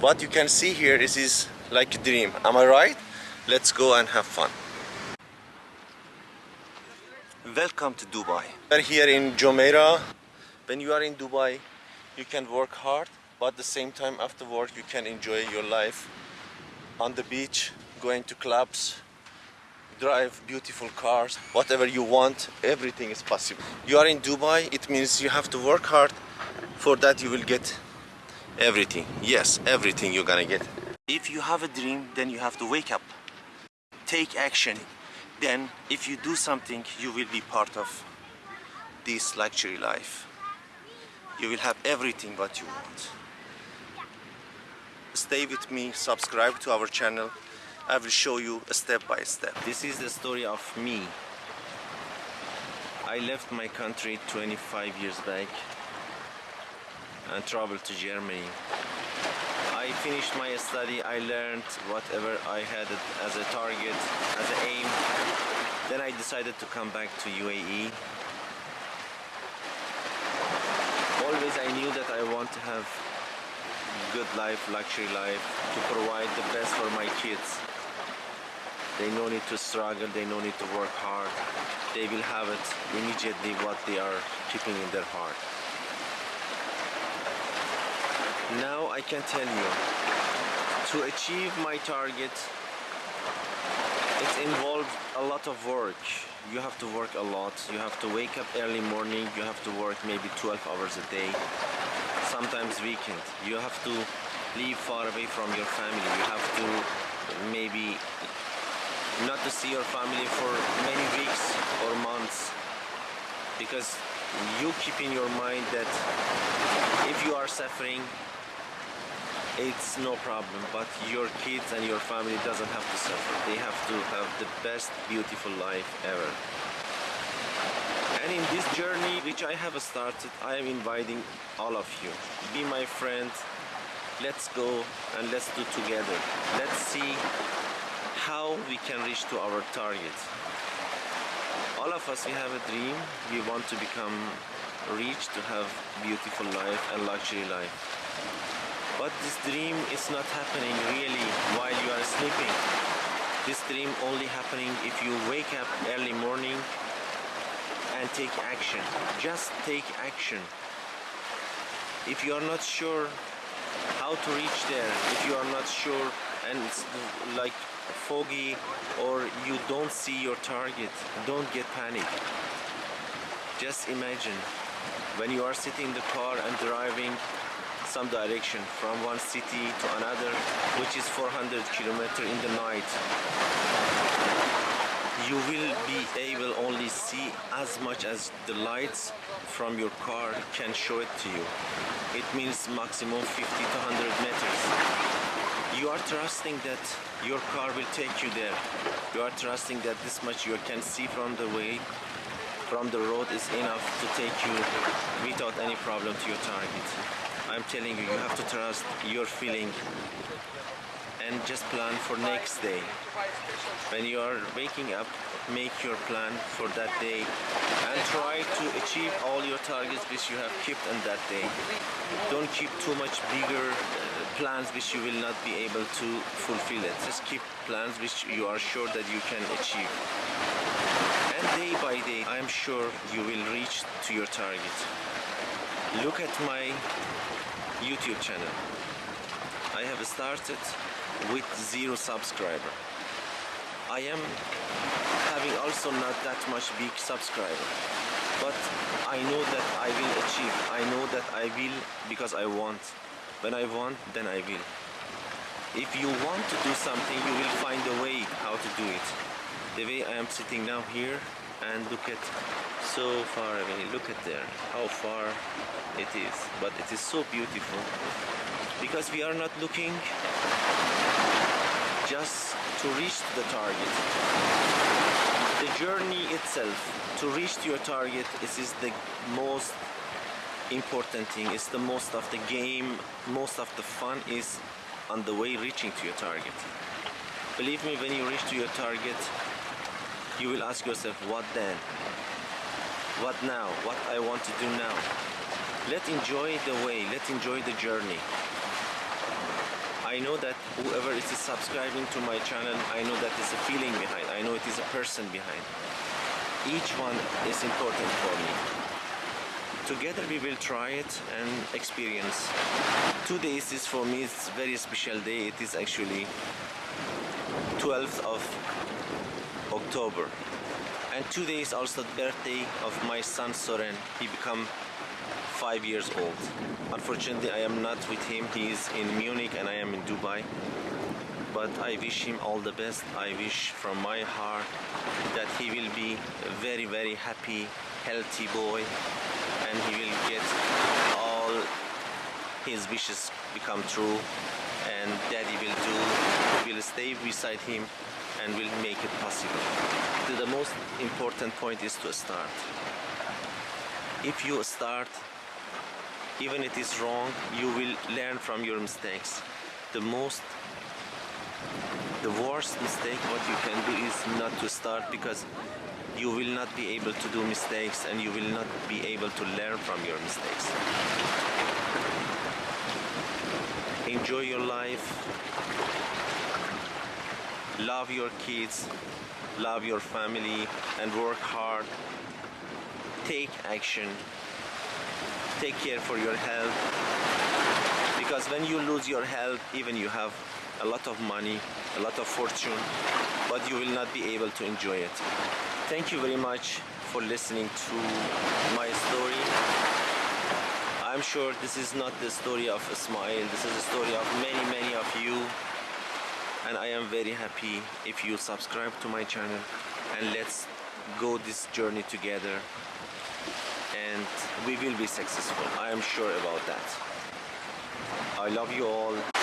what you can see here is, is like a dream. Am I right? Let's go and have fun. Welcome to Dubai. We're here in Jumeirah. When you are in Dubai you can work hard but at the same time after work you can enjoy your life on the beach going to clubs drive beautiful cars whatever you want everything is possible. You are in Dubai it means you have to work hard. For that you will get everything. Yes everything you're gonna get. If you have a dream then you have to wake up. Take action. Then if you do something you will be part of this luxury life. You will have everything what you want. Stay with me. Subscribe to our channel. I will show you step by step. This is the story of me. I left my country 25 years back and traveled to Germany. I finished my study, I learned whatever I had as a target, as an aim. Then I decided to come back to UAE. Always I knew that I want to have good life, luxury life, to provide the best for my kids. They no need to struggle, they no need to work hard. They will have it immediately what they are keeping in their heart. Now I can tell you, to achieve my target, it involves a lot of work. You have to work a lot. You have to wake up early morning. You have to work maybe 12 hours a day. Sometimes weekend. You have to live far away from your family. You have to maybe not to see your family for many weeks or months because you keep in your mind that if you are suffering it's no problem but your kids and your family doesn't have to suffer. They have to have the best beautiful life ever. And in this journey which I have started I am inviting all of you. Be my friend let's go and let's do together. Let's see how we can reach to our target. All of us we have a dream. We want to become rich to have beautiful life and luxury life but this dream is not happening really while you are sleeping. This dream only happening if you wake up early morning and take action. Just take action. If you are not sure how to reach there, if you are not sure and it's like foggy or you don't see your target, don't get panic. Just imagine when you are sitting in the car and driving some direction from one city to another which is 400 kilometers in the night. You will be able only see as much as the lights from your car can show it to you. It means maximum 50 to 100 meters. You are trusting that your car will take you there. You are trusting that this much you can see from the way from the road is enough to take you without any problem to your target I'm telling you, you have to trust your feeling and just plan for next day. When you are waking up, make your plan for that day and try to achieve all your targets which you have kept on that day. Don't keep too much bigger uh, plans which you will not be able to fulfill it. Just keep plans which you are sure that you can achieve. And day by day, I am sure you will reach to your target. Look at my YouTube channel. I have started with zero subscriber. I am having also not that much big subscriber. But I know that I will achieve. I know that I will because I want. When I want, then I will. If you want to do something, you will find a way how to do it. The way I am sitting now here and look at so far away look at there how far it is. But it is so beautiful because we are not looking just to reach the target. The journey itself to reach your target is, is the most important thing. It's the most of the game most of the fun is on the way reaching to your target. Believe me when you reach to your target you will ask yourself what then what now what I want to do now let enjoy the way let enjoy the journey I know that whoever is subscribing to my channel, I know that is a feeling behind. I know it is a person behind. Each one is important for me. Together we will try it and experience. Two days is for me it's a very special day. It is actually 12th of October. And today is also the birthday of my son Soren. He become five years old. Unfortunately, I am not with him. He is in Munich and I am in Dubai. But I wish him all the best. I wish from my heart that he will be a very, very happy, healthy boy and he will get all his wishes become true and daddy will do will stay beside him and will make it possible. The most important point is to start. If you start, even if it is wrong, you will learn from your mistakes. The most, the worst mistake what you can do is not to start because you will not be able to do mistakes and you will not be able to learn from your mistakes. Enjoy your life. Love your kids. Love your family and work hard. Take action. Take care for your health. Because when you lose your health, even you have a lot of money, a lot of fortune, but you will not be able to enjoy it. Thank you very much for listening to my story. I'm sure this is not the story of Ismail, this is the story of many, many of you. And I am very happy if you subscribe to my channel and let's go this journey together and we will be successful. I am sure about that. I love you all.